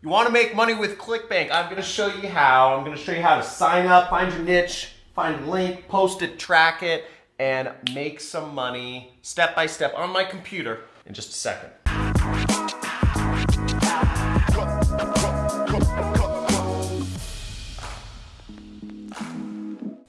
You want to make money with ClickBank? I'm going to show you how. I'm going to show you how to sign up, find your niche, find a link, post it, track it, and make some money step by step on my computer in just a second.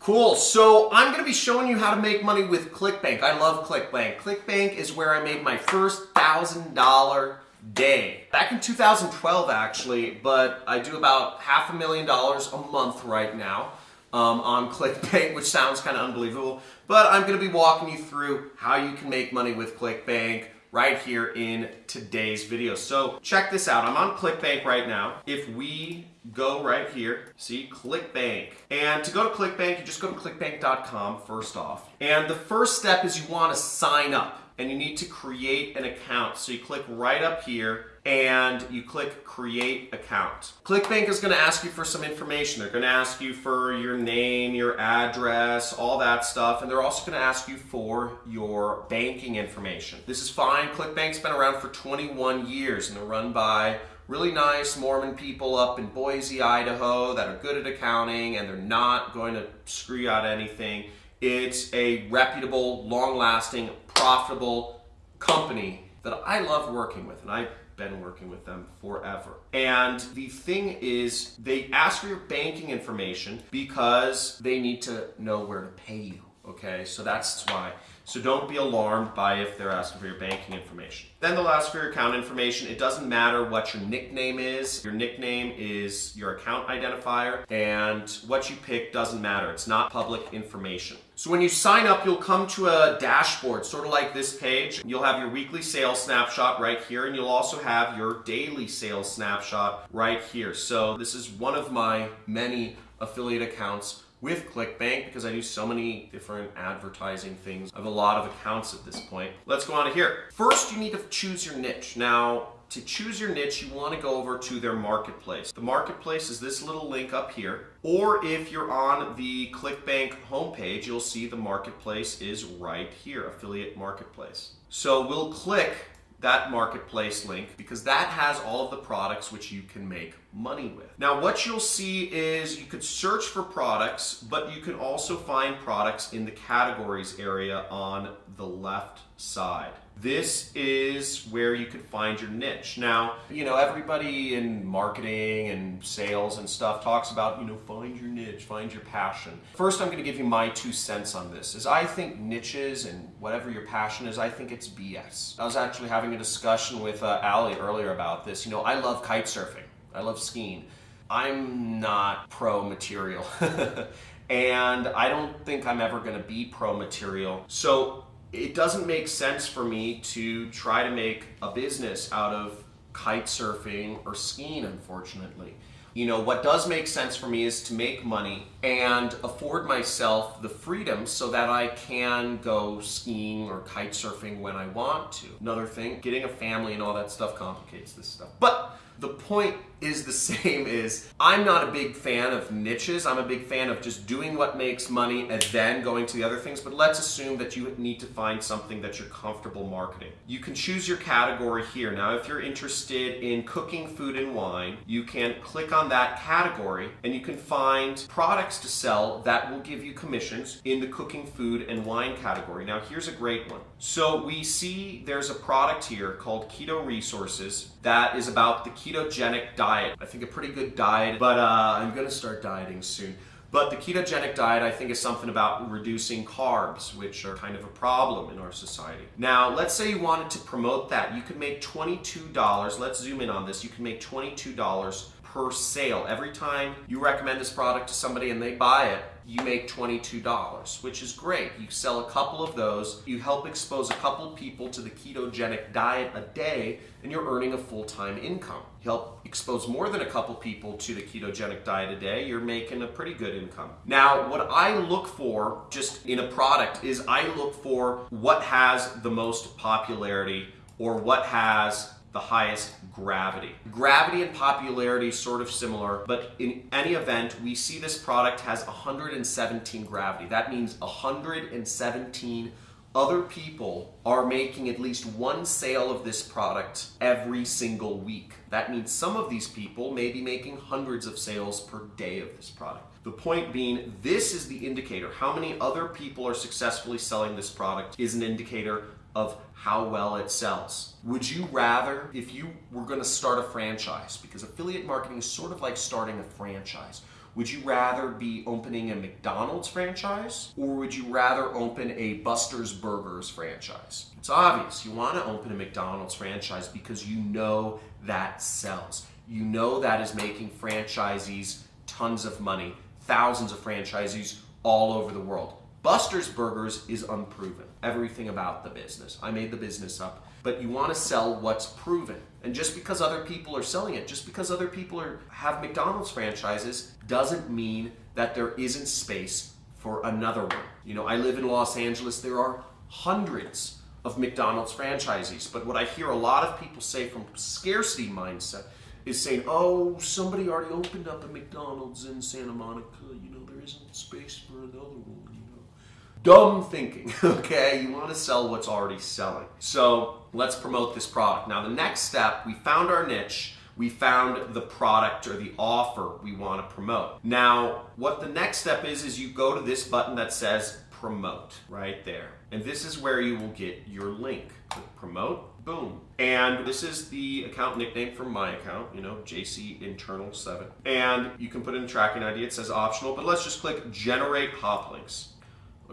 Cool, so I'm gonna be showing you how to make money with ClickBank. I love ClickBank. ClickBank is where I made my first $1,000 day. Back in 2012 actually, but I do about half a million dollars a month right now um, on ClickBank, which sounds kind of unbelievable. But I'm going to be walking you through how you can make money with ClickBank right here in today's video. So check this out. I'm on ClickBank right now. If we go right here, see ClickBank. And to go to ClickBank, you just go to clickbank.com first off. And the first step is you want to sign up and you need to create an account. So you click right up here and you click create account. ClickBank is going to ask you for some information. They're going to ask you for your name, your address, all that stuff, and they're also going to ask you for your banking information. This is fine. ClickBank's been around for 21 years and they're run by really nice Mormon people up in Boise, Idaho that are good at accounting and they're not going to screw you out anything. It's a reputable, long-lasting, profitable company that I love working with, and I've been working with them forever. And the thing is, they ask for your banking information because they need to know where to pay you. Okay, so that's why. So don't be alarmed by if they're asking for your banking information. Then they'll ask for your account information. It doesn't matter what your nickname is. Your nickname is your account identifier and what you pick doesn't matter. It's not public information. So when you sign up, you'll come to a dashboard, sort of like this page. You'll have your weekly sales snapshot right here, and you'll also have your daily sales snapshot right here. So this is one of my many affiliate accounts with ClickBank because I do so many different advertising things. I have a lot of accounts at this point. Let's go on to here. First, you need to choose your niche. Now, to choose your niche, you want to go over to their marketplace. The marketplace is this little link up here. Or if you're on the ClickBank homepage, you'll see the marketplace is right here, affiliate marketplace. So we'll click that marketplace link because that has all of the products which you can make money with. Now what you'll see is you could search for products, but you can also find products in the categories area on the left side. This is where you could find your niche. Now, you know, everybody in marketing and sales and stuff talks about, you know, find your niche, find your passion. First, I'm going to give you my two cents on this. Is I think niches and whatever your passion is, I think it's BS. I was actually having a discussion with uh, Ali earlier about this. You know, I love kite surfing. I love skiing. I'm not pro material. and I don't think I'm ever going to be pro material. So it doesn't make sense for me to try to make a business out of kite surfing or skiing, unfortunately. You know, what does make sense for me is to make money and afford myself the freedom so that I can go skiing or kite surfing when I want to. Another thing, getting a family and all that stuff complicates this stuff. But the point is the same is I'm not a big fan of niches. I'm a big fan of just doing what makes money and then going to the other things. But let's assume that you need to find something that you're comfortable marketing. You can choose your category here. Now, if you're interested in cooking food and wine, you can click on that category and you can find products to sell that will give you commissions in the cooking food and wine category. Now, here's a great one. So we see there's a product here called Keto Resources that is about the ketogenic diet. I think a pretty good diet, but uh, I'm gonna start dieting soon. But the ketogenic diet, I think, is something about reducing carbs, which are kind of a problem in our society. Now, let's say you wanted to promote that. You could make $22. Let's zoom in on this. You can make $22 per sale. Every time you recommend this product to somebody and they buy it, you make $22, which is great. You sell a couple of those, you help expose a couple people to the ketogenic diet a day, and you're earning a full-time income. You help expose more than a couple people to the ketogenic diet a day, you're making a pretty good income. Now, what I look for just in a product is I look for what has the most popularity or what has the highest gravity. Gravity and popularity sort of similar, but in any event, we see this product has 117 gravity. That means 117 other people are making at least one sale of this product every single week. That means some of these people may be making hundreds of sales per day of this product. The point being, this is the indicator. How many other people are successfully selling this product is an indicator of how well it sells. Would you rather, if you were going to start a franchise, because affiliate marketing is sort of like starting a franchise, would you rather be opening a McDonald's franchise or would you rather open a Buster's Burgers franchise? It's obvious. You want to open a McDonald's franchise because you know that sells. You know that is making franchisees tons of money, thousands of franchisees all over the world. Buster's Burgers is unproven. Everything about the business. I made the business up. But you want to sell what's proven. And just because other people are selling it, just because other people are, have McDonald's franchises, doesn't mean that there isn't space for another one. You know, I live in Los Angeles. There are hundreds of McDonald's franchisees. But what I hear a lot of people say from scarcity mindset is saying, oh, somebody already opened up a McDonald's in Santa Monica. You know, there isn't space for another one. You know, dumb thinking. Okay, you want to sell what's already selling. So let's promote this product. Now, the next step, we found our niche. We found the product or the offer we want to promote. Now, what the next step is, is you go to this button that says promote right there. And this is where you will get your link. Click promote, boom. And this is the account nickname from my account, you know, JC Internal 7. And you can put in a tracking ID, it says optional, but let's just click generate hop links.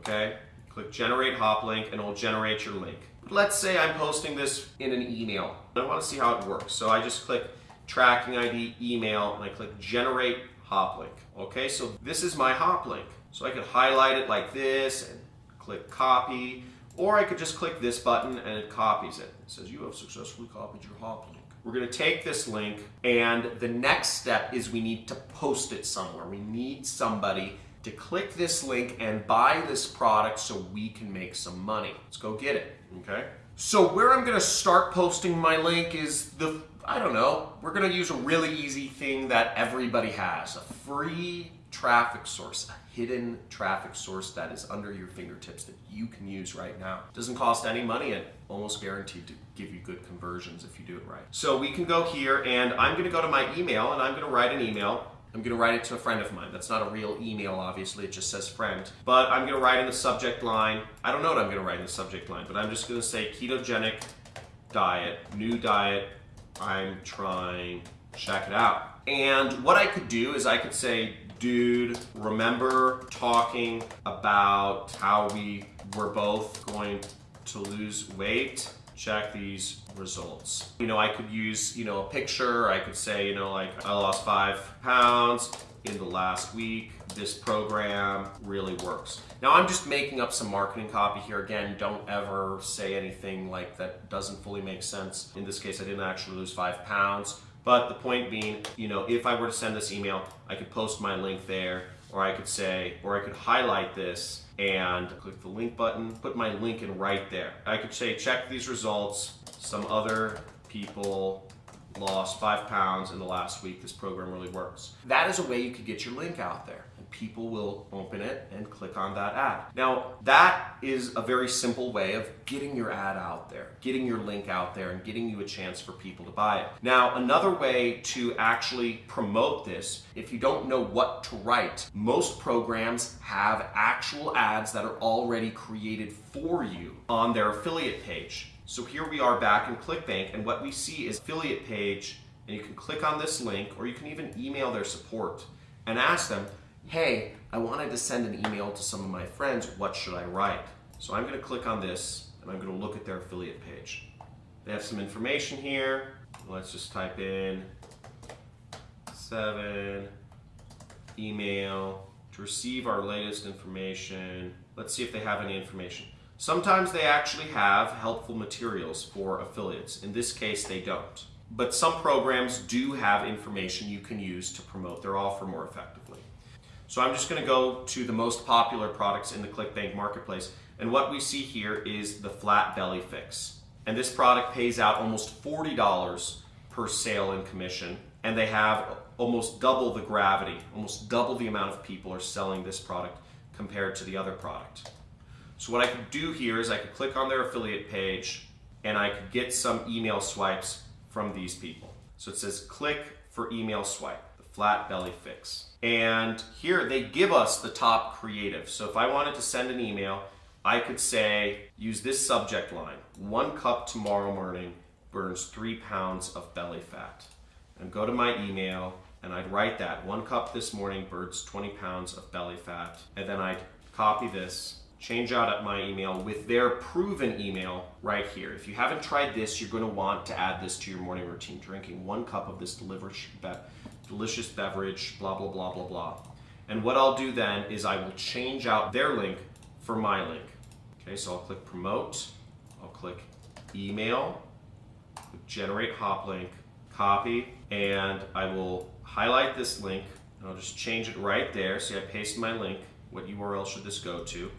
Okay? Click generate hop link and it'll generate your link. Let's say I'm posting this in an email. I want to see how it works. So I just click tracking ID, email, and I click generate hop link. Okay, so this is my hop link. So I could highlight it like this and click copy, or I could just click this button and it copies it. It says you have successfully copied your hop link. We're going to take this link and the next step is we need to post it somewhere. We need somebody to click this link and buy this product so we can make some money. Let's go get it, okay? So where I'm gonna start posting my link is the, I don't know, we're gonna use a really easy thing that everybody has, a free traffic source, a hidden traffic source that is under your fingertips that you can use right now. Doesn't cost any money and almost guaranteed to give you good conversions if you do it right. So we can go here and I'm gonna go to my email and I'm gonna write an email I'm going to write it to a friend of mine. That's not a real email, obviously. It just says friend. But I'm going to write in the subject line. I don't know what I'm going to write in the subject line, but I'm just going to say ketogenic diet, new diet. I'm trying, check it out. And what I could do is I could say, dude, remember talking about how we were both going to lose weight? Check these results. You know, I could use, you know, a picture. I could say, you know, like I lost five pounds in the last week. This program really works. Now I'm just making up some marketing copy here. Again, don't ever say anything like that doesn't fully make sense. In this case, I didn't actually lose five pounds. But the point being, you know, if I were to send this email, I could post my link there, or I could say, or I could highlight this and click the link button, put my link in right there. I could say, check these results. Some other people lost five pounds in the last week. This program really works. That is a way you could get your link out there and people will open it click on that ad. Now, that is a very simple way of getting your ad out there, getting your link out there, and getting you a chance for people to buy it. Now, another way to actually promote this, if you don't know what to write, most programs have actual ads that are already created for you on their affiliate page. So here we are back in ClickBank, and what we see is affiliate page, and you can click on this link, or you can even email their support and ask them, hey, I wanted to send an email to some of my friends, what should I write? So I'm gonna click on this and I'm gonna look at their affiliate page. They have some information here. Let's just type in seven, email, to receive our latest information. Let's see if they have any information. Sometimes they actually have helpful materials for affiliates. In this case, they don't. But some programs do have information you can use to promote their offer more effectively. So I'm just going to go to the most popular products in the ClickBank marketplace. And what we see here is the flat belly fix. And this product pays out almost $40 per sale in commission. And they have almost double the gravity, almost double the amount of people are selling this product compared to the other product. So what I could do here is I could click on their affiliate page and I could get some email swipes from these people. So it says click for email swipe, flat belly fix. And here they give us the top creative. So if I wanted to send an email, I could say, use this subject line, one cup tomorrow morning burns three pounds of belly fat. And go to my email and I'd write that, one cup this morning burns 20 pounds of belly fat. And then I'd copy this change out at my email with their proven email right here. If you haven't tried this, you're going to want to add this to your morning routine, drinking one cup of this delicious beverage, blah, blah, blah, blah, blah. And what I'll do then is I will change out their link for my link. Okay, so I'll click promote, I'll click email, generate hop link, copy, and I will highlight this link and I'll just change it right there. See, I paste my link. What URL should this go to?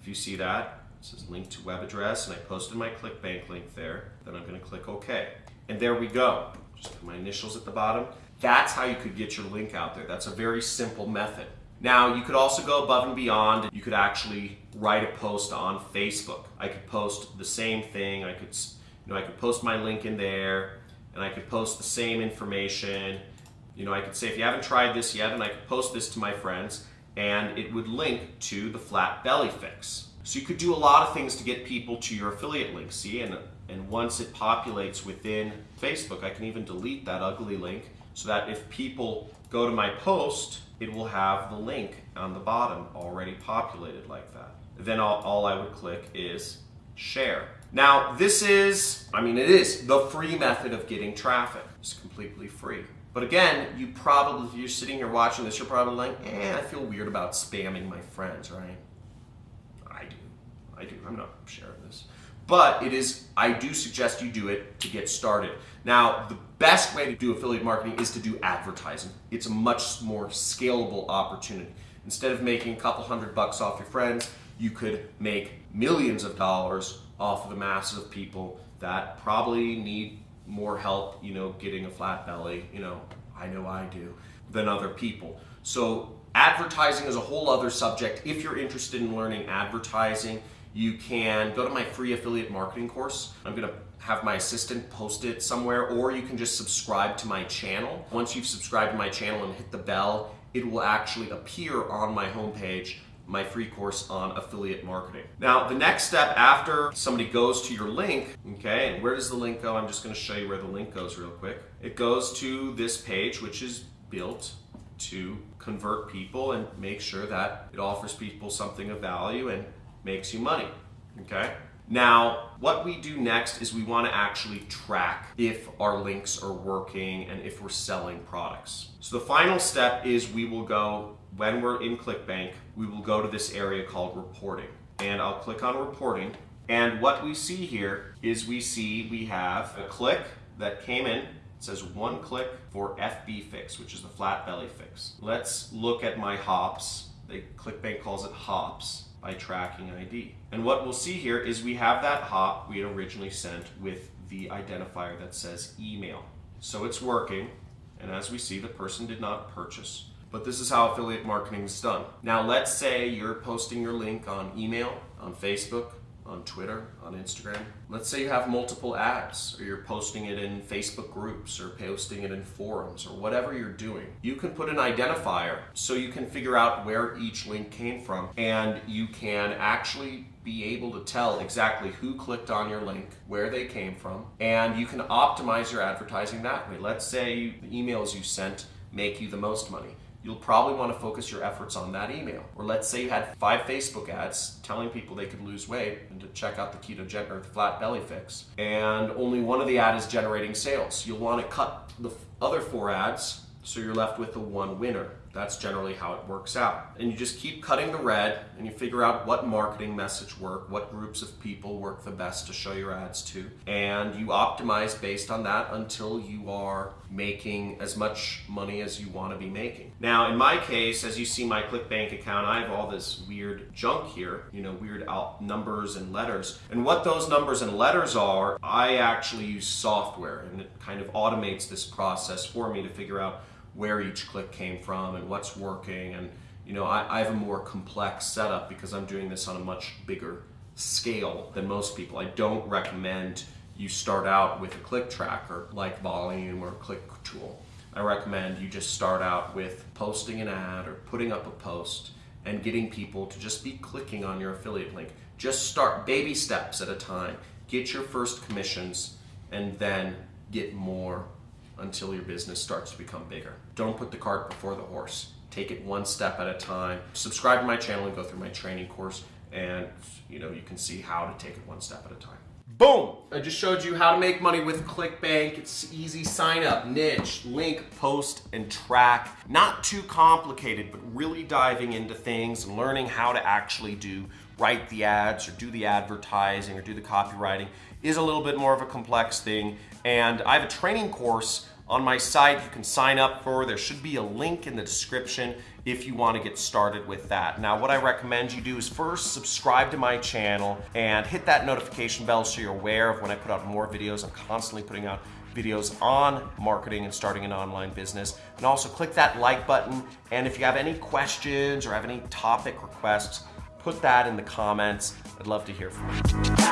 If you see that, it says link to web address, and I posted my ClickBank link there. Then I'm going to click OK. And there we go. Just put my initials at the bottom. That's how you could get your link out there. That's a very simple method. Now, you could also go above and beyond. You could actually write a post on Facebook. I could post the same thing. I could, you know, I could post my link in there, and I could post the same information. You know, I could say, if you haven't tried this yet, and I could post this to my friends, and it would link to the flat belly fix. So you could do a lot of things to get people to your affiliate link, see? And, and once it populates within Facebook, I can even delete that ugly link so that if people go to my post, it will have the link on the bottom already populated like that. Then all, all I would click is share. Now this is, I mean it is the free method of getting traffic. It's completely free. But again, you probably, if you're sitting here watching this, you're probably like, eh, I feel weird about spamming my friends, right? I do. I do. I'm not sharing this. But it is, I do suggest you do it to get started. Now, the best way to do affiliate marketing is to do advertising. It's a much more scalable opportunity. Instead of making a couple hundred bucks off your friends, you could make millions of dollars off of the masses of people that probably need more help, you know, getting a flat belly, you know, I know I do, than other people. So advertising is a whole other subject. If you're interested in learning advertising, you can go to my free affiliate marketing course. I'm gonna have my assistant post it somewhere, or you can just subscribe to my channel. Once you've subscribed to my channel and hit the bell, it will actually appear on my homepage my free course on affiliate marketing. Now, the next step after somebody goes to your link, okay, and where does the link go? I'm just gonna show you where the link goes real quick. It goes to this page, which is built to convert people and make sure that it offers people something of value and makes you money, okay? Now, what we do next is we want to actually track if our links are working and if we're selling products. So the final step is we will go when we're in ClickBank, we will go to this area called reporting. And I'll click on reporting. And what we see here is we see we have a click that came in. It says one click for FB fix, which is the flat belly fix. Let's look at my hops. They, ClickBank calls it hops by tracking ID. And what we'll see here is we have that hop we had originally sent with the identifier that says email. So it's working. And as we see, the person did not purchase but this is how affiliate marketing is done. Now let's say you're posting your link on email, on Facebook, on Twitter, on Instagram. Let's say you have multiple ads, or you're posting it in Facebook groups, or posting it in forums, or whatever you're doing. You can put an identifier so you can figure out where each link came from, and you can actually be able to tell exactly who clicked on your link, where they came from, and you can optimize your advertising that way. Let's say the emails you sent make you the most money you'll probably want to focus your efforts on that email. Or let's say you had five Facebook ads telling people they could lose weight and to check out the ketogenic or the flat belly fix, and only one of the ad is generating sales. You'll want to cut the other four ads so you're left with the one winner. That's generally how it works out. And you just keep cutting the red and you figure out what marketing message work, what groups of people work the best to show your ads to. And you optimize based on that until you are making as much money as you want to be making. Now, in my case, as you see my ClickBank account, I have all this weird junk here, you know, weird numbers and letters. And what those numbers and letters are, I actually use software and it kind of automates this process for me to figure out where each click came from and what's working. And you know, I, I have a more complex setup because I'm doing this on a much bigger scale than most people. I don't recommend you start out with a click tracker like Voluum or Click Tool. I recommend you just start out with posting an ad or putting up a post and getting people to just be clicking on your affiliate link. Just start baby steps at a time. Get your first commissions and then get more until your business starts to become bigger. Don't put the cart before the horse. Take it one step at a time. Subscribe to my channel and go through my training course and you know you can see how to take it one step at a time. Boom! I just showed you how to make money with ClickBank. It's easy sign up, niche, link, post, and track. Not too complicated, but really diving into things and learning how to actually do write the ads or do the advertising or do the copywriting is a little bit more of a complex thing. And I have a training course on my site you can sign up for. There should be a link in the description if you want to get started with that. Now what I recommend you do is first subscribe to my channel and hit that notification bell so you're aware of when I put out more videos. I'm constantly putting out videos on marketing and starting an online business. And also click that like button. And if you have any questions or have any topic requests, put that in the comments. I'd love to hear from you.